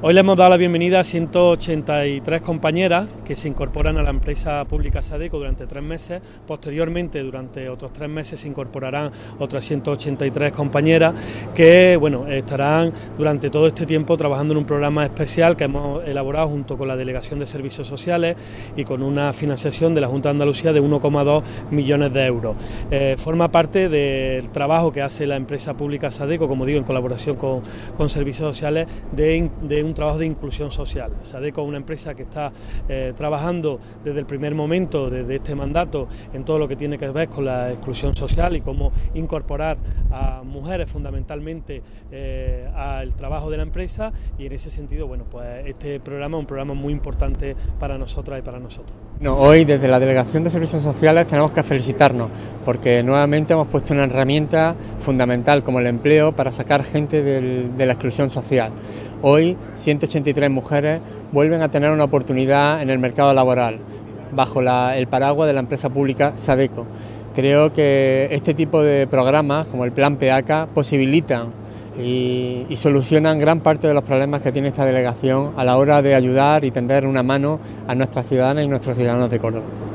Hoy le hemos dado la bienvenida a 183 compañeras que se incorporan a la empresa pública Sadeco durante tres meses. Posteriormente, durante otros tres meses, se incorporarán otras 183 compañeras que bueno, estarán durante todo este tiempo trabajando en un programa especial que hemos elaborado junto con la Delegación de Servicios Sociales y con una financiación de la Junta de Andalucía de 1,2 millones de euros. Eh, forma parte del trabajo que hace la empresa pública Sadeco, como digo, en colaboración con, Servicios Sociales, de un trabajo de inclusión social. Sadeco es una empresa que está eh, trabajando desde el primer momento, desde este mandato, en todo lo que tiene que ver con la exclusión social y cómo incorporar a mujeres fundamentalmente eh, al trabajo de la empresa y en ese sentido, bueno, pues este programa es un programa muy importante para nosotras y para nosotros. Hoy desde la Delegación de Servicios Sociales tenemos que felicitarnos porque nuevamente hemos puesto una herramienta fundamental como el empleo para sacar gente de la exclusión social. Hoy 183 mujeres vuelven a tener una oportunidad en el mercado laboral bajo el paraguas de la empresa pública Sadeco. Creo que este tipo de programas como el Plan PEACA posibilitan y, solucionan gran parte de los problemas que tiene esta delegación a la hora de ayudar y tender una mano a nuestras ciudadanas y nuestros ciudadanos de Córdoba.